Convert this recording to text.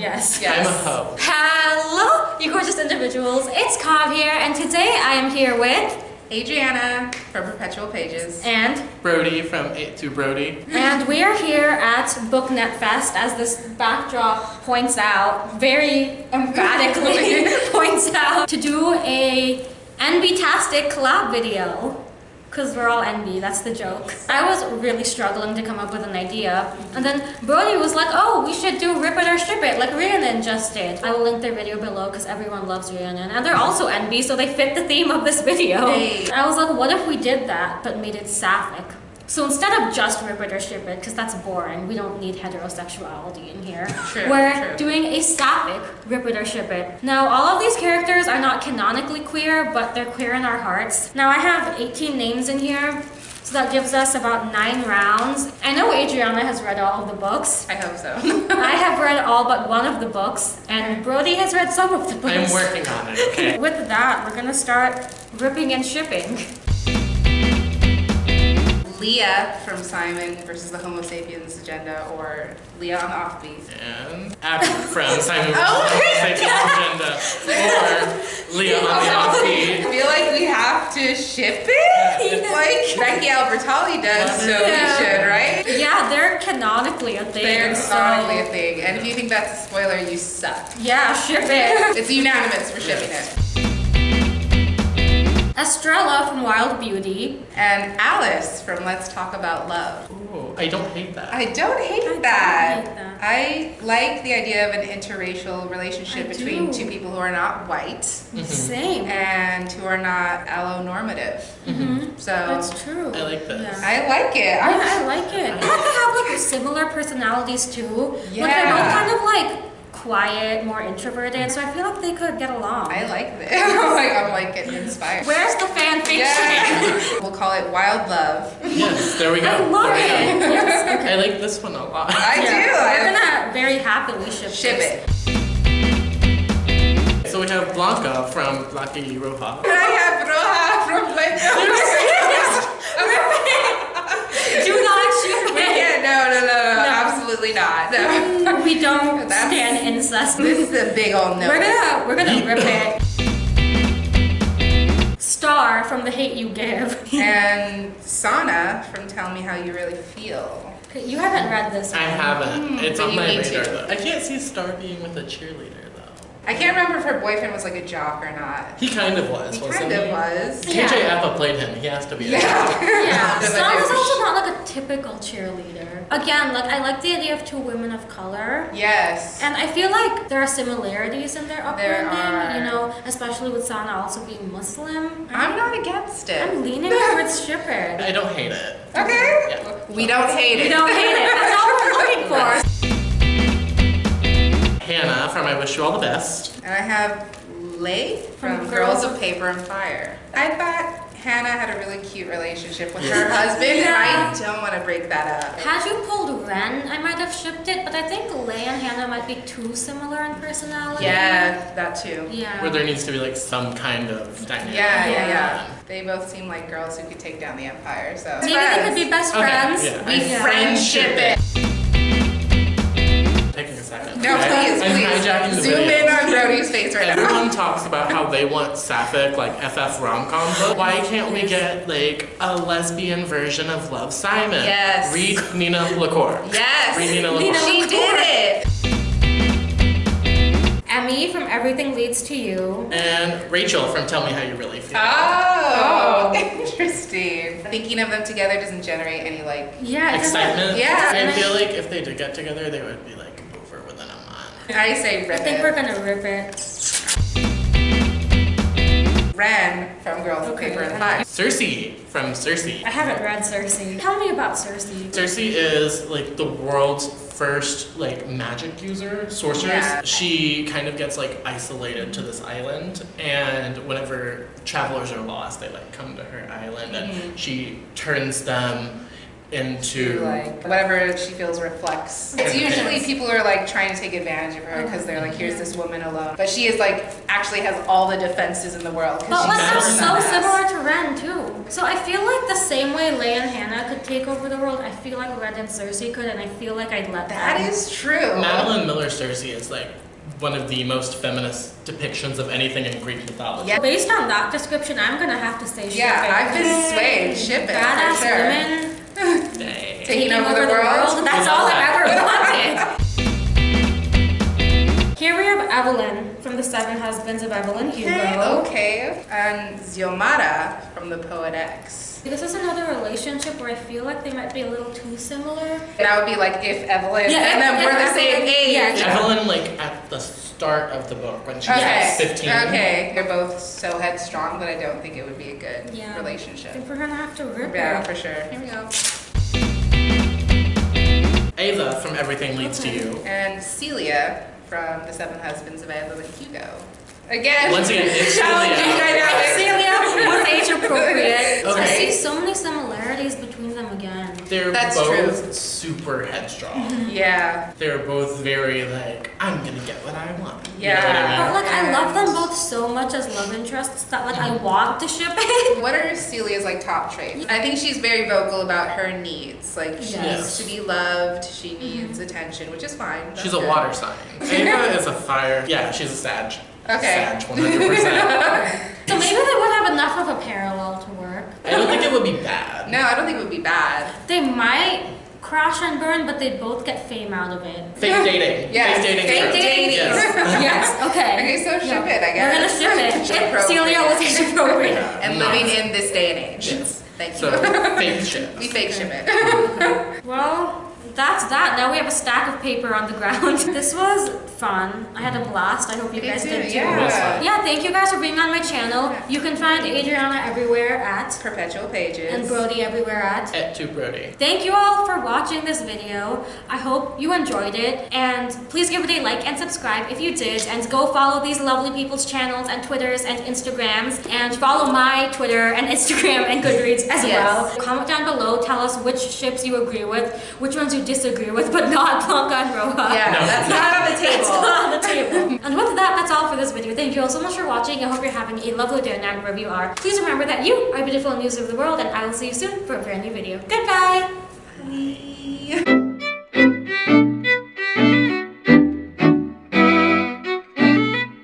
Yes. I'm Yes. a hoe. Hello, you gorgeous individuals. It's Cobb here, and today I am here with Adriana from Perpetual Pages. and Brody from 8 to Brody. and we are here at BookNet Fest, as this backdrop points out, very emphatically points out, to do a NB-tastic collab video. Because we're all enby, that's the joke. I was really struggling to come up with an idea. And then Brody was like, oh, we should do Rip It or Strip It, like Rhiannon just did. I will link their video below because everyone loves Rhiannon. And they're also enby, so they fit the theme of this video. Hey. I was like, what if we did that, but made it sapphic? So instead of just rip it or strip it, because that's boring, we don't need heterosexuality in here. True, We're true. doing a sapphic rip it or strip it. Now, all of these characters are not canonically queer, but they're queer in our hearts. Now, I have 18 names in here, so that gives us about nine rounds. I know Adriana has read all of the books. I hope so. I have read all but one of the books, and Brody has read some of the books. I'm working on it, okay? With that, we're gonna start ripping and shipping. Leah from Simon versus the Homo sapiens agenda, or Leah on the offbeat. And Abby from Simon Oh vs. Agenda. Or Leah on the offbeat. I feel like we have to ship it, like Becky Albertalli does, so Yeah. we should, right? Yeah, they're canonically a thing. They're so- canonically a thing, and if you think that's a spoiler, you suck. Yeah, ship it. It's unanimous for shipping it. Estrella from Wild Beauty. And Alice from Let's Talk About Love. Ooh, I don't hate that. I don't hate don't that. hate that. I like the idea of an interracial relationship I between do. two people who are not white mm-hmm. Same. and who are not allonormative. Mm-hmm. Mm-hmm. So That's true. I like this. Yeah. I like it. Yeah, I'm- I like it. And they have like similar personalities too. Yeah. Like they're both kind of like quiet, more introverted, so I feel like they could get along. I like this. I'm like, I'm like getting inspired. Where's the fan fiction? Yeah. we'll call it Wild Love. Yes, there we go. I love There it. go. Yes. I like this one a lot. I Yeah, do. We're I gonna very happily ship ship this. it. So we have Blanca from Lucky Roja. And I have Roja from Blanco. Do not ship it. yeah, no, no, no, no, No. absolutely not. No. We don't That's- stand incest. This is a big old no. We're gonna we're gonna rip it. Star from The Hate You Give. And Sana from Tell Me How You Really Feel. You haven't read this I haven't. It's hmm, but on my need radar to. though. I can't see Star being with a cheerleader though. I can't remember if her boyfriend was like a jock or not. He kind of was, He wasn't kind he? of was. Yeah. KJ Apa played him. He has to be. a Yeah. Yeah, But is also not like a typical cheerleader. Again, like I like the idea of two women of color. Yes. And I feel like there are similarities in their upbringing, There are. you know, especially with Sana also being Muslim. I'm not against it. I'm leaning towards ship it. I don't hate it. Okay. Yeah. We don't hate We it. don't hate it. That's all we're looking for. Hannah from I Wish You All the Best. And I have Lei from, From Girls Girls of Paper and Fire. I thought Hannah had a really cute relationship with her husband, Yeah. and I don't want to break that up. Had you pulled Wren, I might have shipped it, but I think Lei and Hannah might be too similar in personality. Yeah, that too. Yeah. Where there needs to be like some kind of dynamic. Yeah, yeah, Yeah. yeah. They both seem like girls who could take down the empire. So Maybe they could be best Okay, friends. yeah. We Yeah. friendship it. Taking a second. No, Okay? please, I'm please. hijacking the Zoom video. in on Brody's face right now. Everyone talks about how they want sapphic, like FF rom-com book. Why can't we get like a lesbian version of Love Simon? Yes. Read Nina LaCour. Yes. Read Nina Nina LaCour. She did it. Emi from Everything Leads to You. And Rachel from Tell Me How You Really Feel. Oh, oh. interesting. Thinking of them together doesn't generate any like. Yeah, Excitement. Yeah. I feel like if they did get together, they would be like over within a month. I say I think it. we're gonna rip it. Wren from Girls of Paper and Fire. Circe from Circe. I haven't read Circe. Tell me about Circe. Circe is like the world's first like magic user, sorceress. Yeah. She kind of gets like isolated to this island, and whenever travelers are lost, they like come to her island, and mm-hmm. she turns them into like whatever she feels reflects. It's usually people are like trying to take advantage of her uh-huh. because they're like, here's this woman alone, but she is like actually has all the defenses in the world But because she's I'm so badass. similar to Wren too. So I feel like the same way Leia and Hannah could take over the world, I feel like Wren and Circe could, and I feel like I'd let That That is true. Madeline Miller Circe is like one of the most feminist depictions of anything in Greek mythology. Yeah. Based on that description, I'm gonna have to say ship Yeah, it. I've been swayed. Ship it Badass for sure. women Dang. Taking over the world. That's all. I've ever wanted. Here we have Evelyn from the Seven Husbands of Evelyn Hugo. Okay, okay. And Xiomara from the Poet X. This is another relationship where I feel like they might be a little too similar. That would be like if Evelyn Yeah, and then if- we're the same age. yeah. Evelyn, like at the start of the book when she's Okay. like 15. Okay. They're both so headstrong that I don't think it would be a good Yeah. I relationship. think we're gonna have to rip Yeah, it. for sure. Here we go. Ava from Everything Leads to You. And Celia from The Seven Husbands of Evelyn Hugo. Again. Once again, it's challenging Celia. dynamics. Celia was age appropriate. I see so many similarities between them again. They're That's both true. super headstrong. Mm-hmm. Yeah. They're both very like, I'm gonna get what I want. You know Yeah. what I But like I love them both so much as love interests that like I mm-hmm. want to ship it. What are Celia's like top traits? I think she's very vocal about her needs. Like she Yes. needs to be loved, she mm-hmm. needs attention, which is fine. That's She's a water sign. Ava is a fire. Yeah, she's a Sag. Okay. Sag, 100%. So maybe they would have enough of a parallel to work. I don't think it would be bad. No, I don't think it would be bad. They might crash and burn, but they both get fame out of it. Fake dating. Yes, Fake dating. fake dating. Yes. yes. Okay. Okay, so ship it, I We're gonna guess. ship it. Age It- Celia was appropriate. appropriate. Yeah, And not- living in this day and age. Yes. Thank you. So, fake shit. we fake ship it. Well, that's that. Now we have a stack of paper on the ground. this was fun. I had a blast. I hope you guys too, did too. yeah. Yeah, thank you guys for being on my channel. You can find Adriana everywhere at Perpetual pages. and Brody everywhere at. Et tu, Brody. Thank you all for watching this video. I hope you enjoyed it and please give it a like and subscribe if you did and go follow these lovely people's channels and Twitters and Instagrams and follow my Twitter and Instagram and Goodreads as Yes. well. Comment down below, tell us which ships you agree with, which ones you disagree with, but not Blanca and Roja. Yeah, No. that's not on the It's table. not on the table. and with that, that's all for this video. Thank you all so much for watching. I hope you're having a lovely day now wherever you are. Please remember that you are beautiful and music of the world, and I will see you soon for a brand new video. Goodbye! Bye.